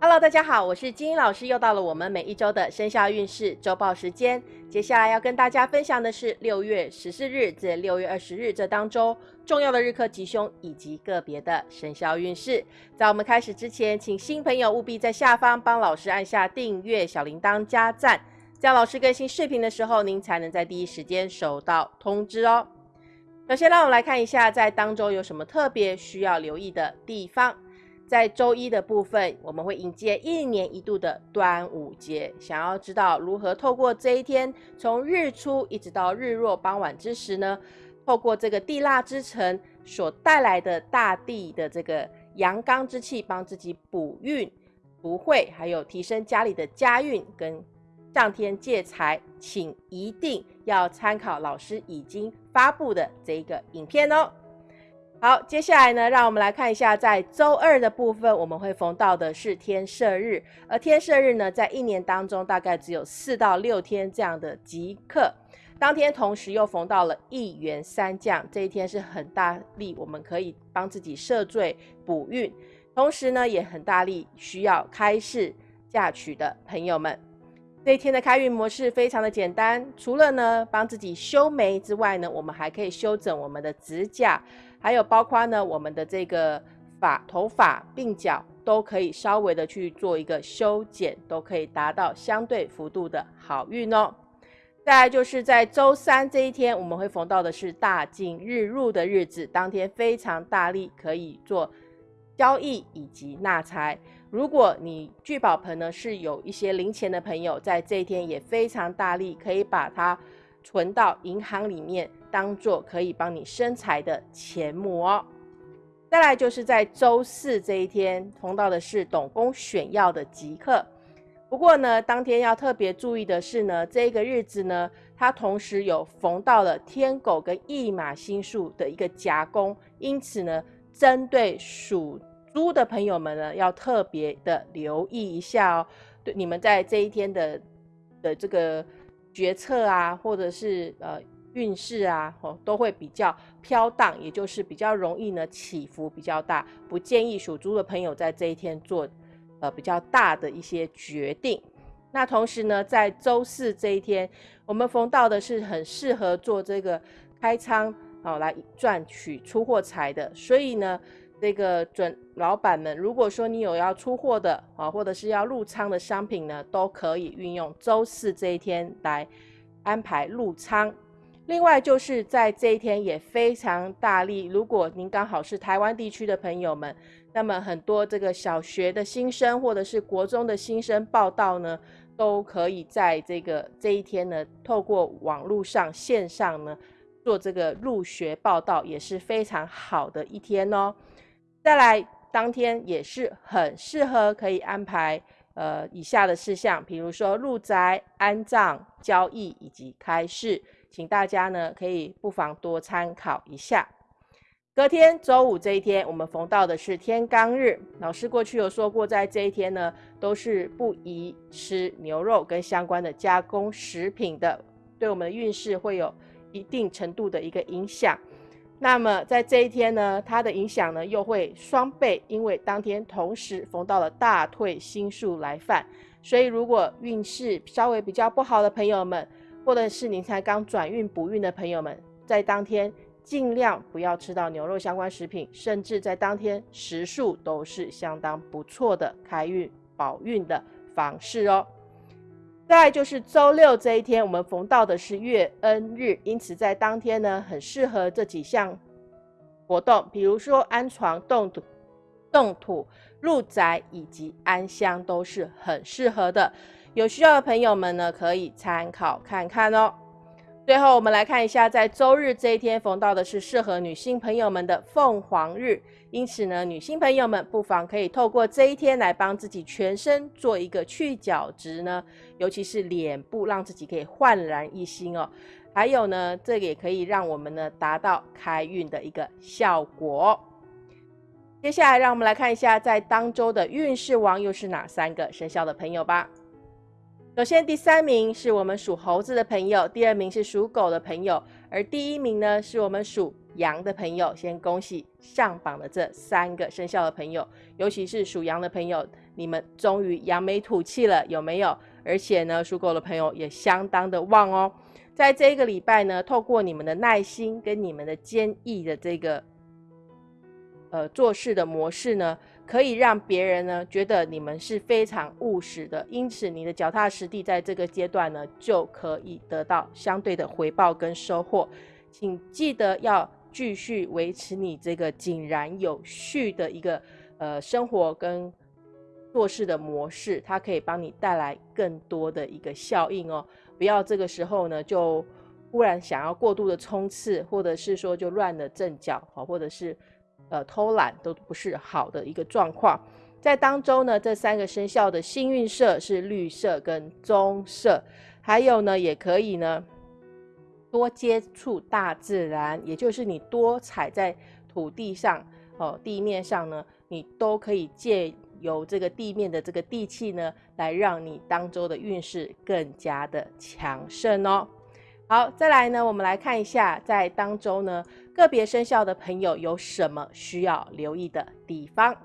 Hello，大家好，我是金英老师，又到了我们每一周的生肖运势周报时间。接下来要跟大家分享的是六月十四日至六月二十日这当中重要的日课吉凶以及个别的生肖运势。在我们开始之前，请新朋友务必在下方帮老师按下订阅、小铃铛加赞，这样老师更新视频的时候，您才能在第一时间收到通知哦。首先，让我们来看一下在当周有什么特别需要留意的地方。在周一的部分，我们会迎接一年一度的端午节。想要知道如何透过这一天，从日出一直到日落傍晚之时呢？透过这个地腊之城所带来的大地的这个阳刚之气，帮自己补运、补会，还有提升家里的家运跟上天借财，请一定要参考老师已经发布的这一个影片哦。好，接下来呢，让我们来看一下，在周二的部分，我们会逢到的是天赦日，而天赦日呢，在一年当中大概只有四到六天这样的吉刻，当天同时又逢到了一元三降，这一天是很大力，我们可以帮自己赦罪补运，同时呢，也很大力需要开市嫁娶的朋友们，这一天的开运模式非常的简单，除了呢帮自己修眉之外呢，我们还可以修整我们的指甲。还有包括呢，我们的这个发头发、鬓角都可以稍微的去做一个修剪，都可以达到相对幅度的好运哦。再来就是在周三这一天，我们会逢到的是大进日入的日子，当天非常大力可以做交易以及纳财。如果你聚宝盆呢是有一些零钱的朋友，在这一天也非常大力可以把它存到银行里面。当做可以帮你生财的钱目哦。再来就是在周四这一天，逢到的是董公选药的吉刻。不过呢，当天要特别注意的是呢，这个日子呢，它同时有逢到了天狗跟驿马星数的一个夹攻，因此呢，针对属猪的朋友们呢，要特别的留意一下哦。对，你们在这一天的的这个决策啊，或者是呃。运势啊，哦，都会比较飘荡，也就是比较容易呢起伏比较大，不建议属猪的朋友在这一天做呃比较大的一些决定。那同时呢，在周四这一天，我们逢到的是很适合做这个开仓哦来赚取出货财的，所以呢，这个准老板们，如果说你有要出货的啊，或者是要入仓的商品呢，都可以运用周四这一天来安排入仓。另外就是在这一天也非常大力，如果您刚好是台湾地区的朋友们，那么很多这个小学的新生或者是国中的新生报道呢，都可以在这个这一天呢，透过网络上线上呢做这个入学报道，也是非常好的一天哦。再来，当天也是很适合可以安排呃以下的事项，比如说入宅、安葬、交易以及开市。请大家呢可以不妨多参考一下。隔天周五这一天，我们逢到的是天罡日。老师过去有说过，在这一天呢，都是不宜吃牛肉跟相关的加工食品的，对我们的运势会有一定程度的一个影响。那么在这一天呢，它的影响呢又会双倍，因为当天同时逢到了大退星数来犯，所以如果运势稍微比较不好的朋友们，或者是您才刚转运补运的朋友们，在当天尽量不要吃到牛肉相关食品，甚至在当天食数都是相当不错的开运保运的方式哦。再就是周六这一天，我们逢到的是月恩日，因此在当天呢，很适合这几项活动，比如说安床、动土、动土、入宅以及安香，都是很适合的。有需要的朋友们呢，可以参考看看哦。最后，我们来看一下，在周日这一天逢到的是适合女性朋友们的凤凰日，因此呢，女性朋友们不妨可以透过这一天来帮自己全身做一个去角质呢，尤其是脸部，让自己可以焕然一新哦。还有呢，这个也可以让我们呢达到开运的一个效果。接下来，让我们来看一下，在当周的运势王又是哪三个生肖的朋友吧。首先，第三名是我们属猴子的朋友，第二名是属狗的朋友，而第一名呢是我们属羊的朋友，先恭喜上榜的这三个生肖的朋友，尤其是属羊的朋友，你们终于扬眉吐气了，有没有？而且呢，属狗的朋友也相当的旺哦。在这个礼拜呢，透过你们的耐心跟你们的坚毅的这个呃做事的模式呢，可以让别人呢觉得你们是非常务实的，因此你的脚踏实地在这个阶段呢，就可以得到相对的回报跟收获。请记得要继续维持你这个井然有序的一个呃生活跟做事的模式，它可以帮你带来更多的一个效应哦。不要这个时候呢，就忽然想要过度的冲刺，或者是说就乱了阵脚，好，或者是呃偷懒，都不是好的一个状况。在当中呢，这三个生肖的幸运色是绿色跟棕色，还有呢，也可以呢多接触大自然，也就是你多踩在土地上哦，地面上呢，你都可以借。由这个地面的这个地气呢，来让你当周的运势更加的强盛哦。好，再来呢，我们来看一下，在当周呢，个别生肖的朋友有什么需要留意的地方。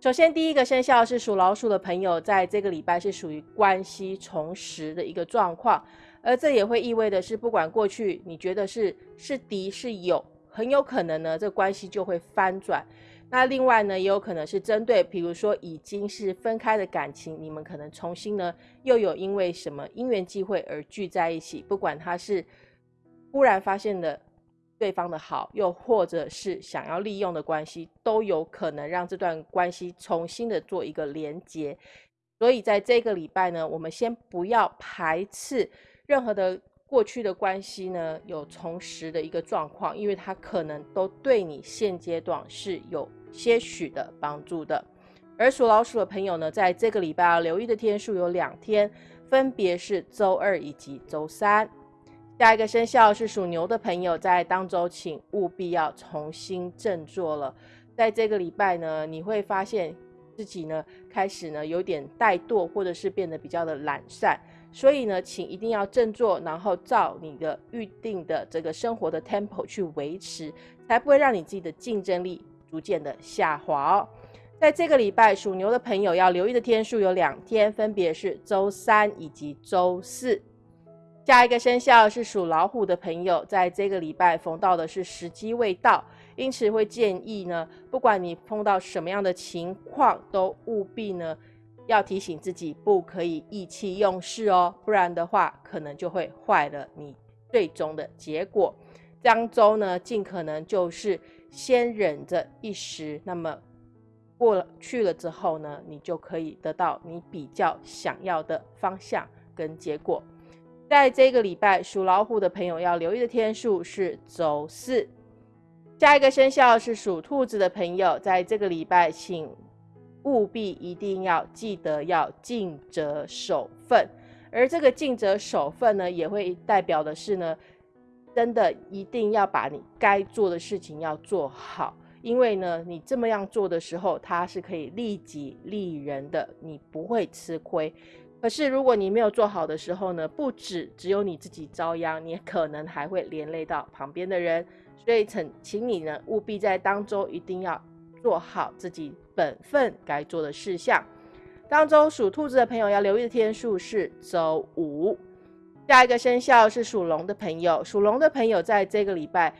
首先，第一个生肖是属老鼠的朋友，在这个礼拜是属于关系重拾的一个状况，而这也会意味的是，不管过去你觉得是是敌是友，很有可能呢，这关系就会翻转。那另外呢，也有可能是针对，比如说已经是分开的感情，你们可能重新呢，又有因为什么因缘际会而聚在一起。不管他是忽然发现的对方的好，又或者是想要利用的关系，都有可能让这段关系重新的做一个连接。所以在这个礼拜呢，我们先不要排斥任何的。过去的关系呢，有重拾的一个状况，因为它可能都对你现阶段是有些许的帮助的。而属老鼠的朋友呢，在这个礼拜要留意的天数有两天，分别是周二以及周三。下一个生肖是属牛的朋友，在当周请务必要重新振作了。在这个礼拜呢，你会发现自己呢开始呢有点怠惰，或者是变得比较的懒散。所以呢，请一定要振作，然后照你的预定的这个生活的 tempo 去维持，才不会让你自己的竞争力逐渐的下滑哦。在这个礼拜，属牛的朋友要留意的天数有两天，分别是周三以及周四。下一个生肖是属老虎的朋友，在这个礼拜逢到的是时机未到，因此会建议呢，不管你碰到什么样的情况，都务必呢。要提醒自己不可以意气用事哦，不然的话可能就会坏了你最终的结果。漳州呢，尽可能就是先忍着一时，那么过了去了之后呢，你就可以得到你比较想要的方向跟结果。在这个礼拜，属老虎的朋友要留意的天数是周四。下一个生肖是属兔子的朋友，在这个礼拜请。务必一定要记得要尽责守分，而这个尽责守分呢，也会代表的是呢，真的一定要把你该做的事情要做好，因为呢，你这么样做的时候，它是可以利己利人的，你不会吃亏。可是如果你没有做好的时候呢，不止只有你自己遭殃，你可能还会连累到旁边的人。所以，请请你呢，务必在当周一定要做好自己。本分该做的事项当中，属兔子的朋友要留意的天数是周五。下一个生肖是属龙的朋友，属龙的朋友在这个礼拜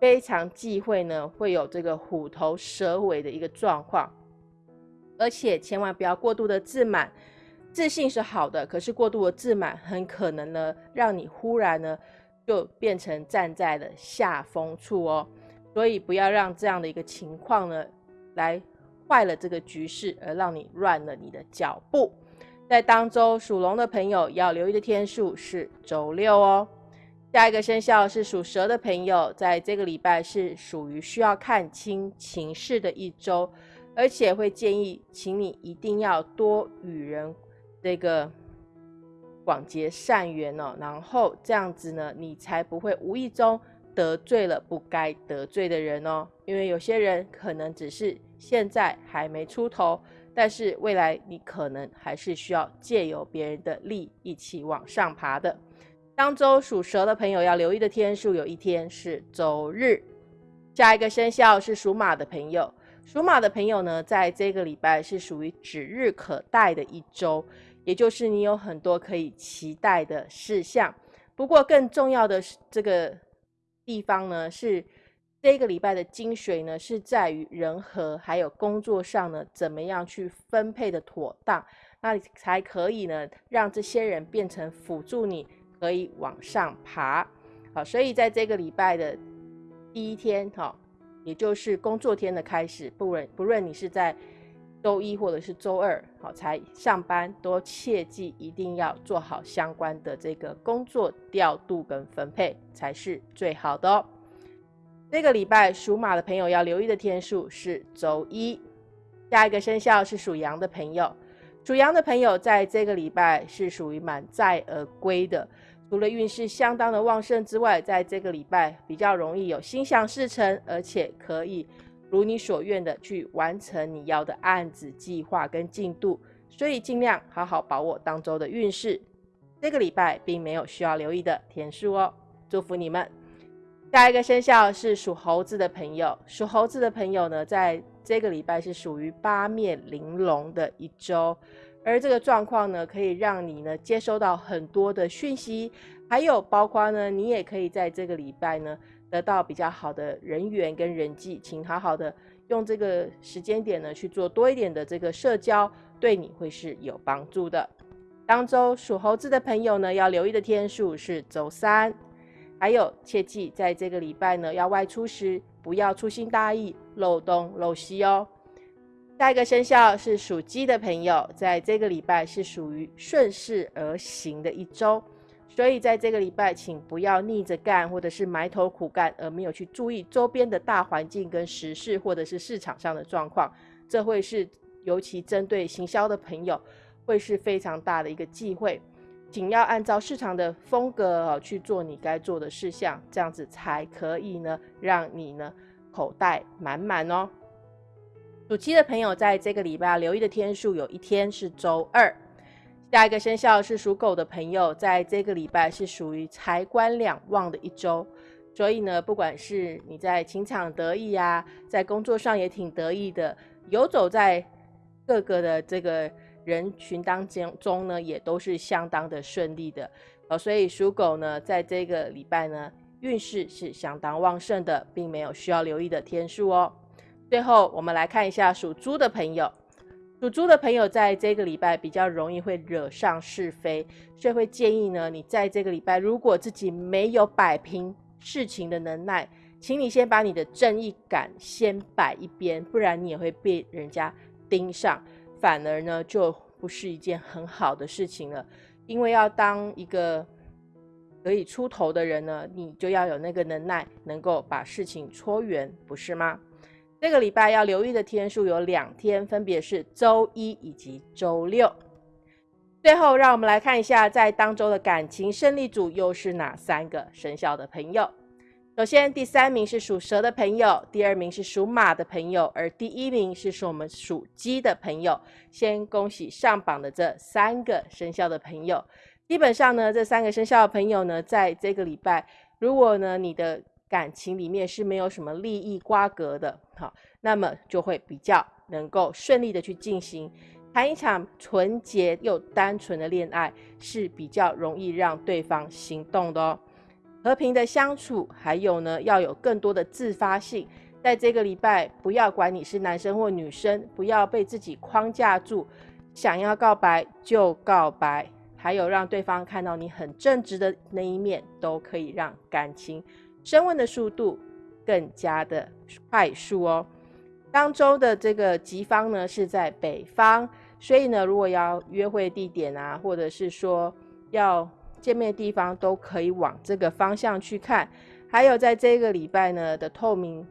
非常忌讳呢，会有这个虎头蛇尾的一个状况，而且千万不要过度的自满。自信是好的，可是过度的自满很可能呢，让你忽然呢就变成站在了下风处哦。所以不要让这样的一个情况呢来。坏了这个局势，而让你乱了你的脚步。在当周属龙的朋友要留意的天数是周六哦。下一个生肖是属蛇的朋友，在这个礼拜是属于需要看清情势的一周，而且会建议，请你一定要多与人这个广结善缘哦。然后这样子呢，你才不会无意中得罪了不该得罪的人哦。因为有些人可能只是。现在还没出头，但是未来你可能还是需要借由别人的力一起往上爬的。当周属蛇的朋友要留意的天数有一天是周日。下一个生肖是属马的朋友，属马的朋友呢，在这个礼拜是属于指日可待的一周，也就是你有很多可以期待的事项。不过更重要的是这个地方呢，是这个礼拜的精髓呢，是在于人和还有工作上呢，怎么样去分配的妥当，那才可以呢，让这些人变成辅助你。可以往上爬，好，所以在这个礼拜的第一天，哈，也就是工作天的开始，不论不论你是在周一或者是周二，好才上班，都切记一定要做好相关的这个工作调度跟分配，才是最好的哦。这个礼拜属马的朋友要留意的天数是周一，下一个生肖是属羊的朋友，属羊的朋友在这个礼拜是属于满载而归的。除了运势相当的旺盛之外，在这个礼拜比较容易有心想事成，而且可以如你所愿的去完成你要的案子计划跟进度，所以尽量好好把握当周的运势。这个礼拜并没有需要留意的天数哦，祝福你们。下一个生肖是属猴子的朋友，属猴子的朋友呢，在这个礼拜是属于八面玲珑的一周。而这个状况呢，可以让你呢接收到很多的讯息，还有包括呢，你也可以在这个礼拜呢得到比较好的人缘跟人际，请好好的用这个时间点呢去做多一点的这个社交，对你会是有帮助的。当周属猴子的朋友呢，要留意的天数是周三，还有切记在这个礼拜呢要外出时不要粗心大意，漏东漏西哦。下一个生肖是属鸡的朋友，在这个礼拜是属于顺势而行的一周，所以在这个礼拜，请不要逆着干，或者是埋头苦干，而没有去注意周边的大环境跟时事，或者是市场上的状况，这会是尤其针对行销的朋友，会是非常大的一个忌讳。仅要按照市场的风格去做你该做的事项，这样子才可以呢，让你呢口袋满满哦。属鸡的朋友，在这个礼拜留意的天数有一天是周二。下一个生肖是属狗的朋友，在这个礼拜是属于财官两旺的一周，所以呢，不管是你在情场得意啊，在工作上也挺得意的，游走在各个的这个人群当中中呢，也都是相当的顺利的哦。所以属狗呢，在这个礼拜呢，运势是相当旺盛的，并没有需要留意的天数哦。最后，我们来看一下属猪的朋友。属猪的朋友在这个礼拜比较容易会惹上是非，所以会建议呢，你在这个礼拜如果自己没有摆平事情的能耐，请你先把你的正义感先摆一边，不然你也会被人家盯上，反而呢就不是一件很好的事情了。因为要当一个可以出头的人呢，你就要有那个能耐，能够把事情搓圆，不是吗？这个礼拜要留意的天数有两天，分别是周一以及周六。最后，让我们来看一下，在当周的感情胜利组又是哪三个生肖的朋友。首先，第三名是属蛇的朋友，第二名是属马的朋友，而第一名是属我们属鸡的朋友。先恭喜上榜的这三个生肖的朋友。基本上呢，这三个生肖的朋友呢，在这个礼拜，如果呢你的感情里面是没有什么利益瓜葛的，好，那么就会比较能够顺利的去进行谈一场纯洁又单纯的恋爱，是比较容易让对方心动的哦。和平的相处，还有呢，要有更多的自发性，在这个礼拜，不要管你是男生或女生，不要被自己框架住，想要告白就告白，还有让对方看到你很正直的那一面，都可以让感情。升温的速度更加的快速哦。当周的这个吉方呢是在北方，所以呢，如果要约会地点啊，或者是说要见面的地方，都可以往这个方向去看。还有在这个礼拜呢的透明、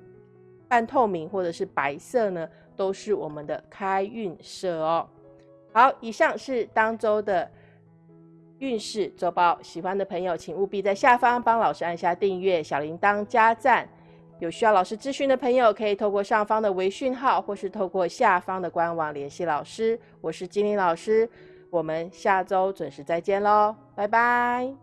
半透明或者是白色呢，都是我们的开运色哦。好，以上是当周的。运势周报，喜欢的朋友请务必在下方帮老师按下订阅、小铃铛加赞。有需要老师咨询的朋友，可以透过上方的微讯号，或是透过下方的官网联系老师。我是金玲老师，我们下周准时再见喽，拜拜。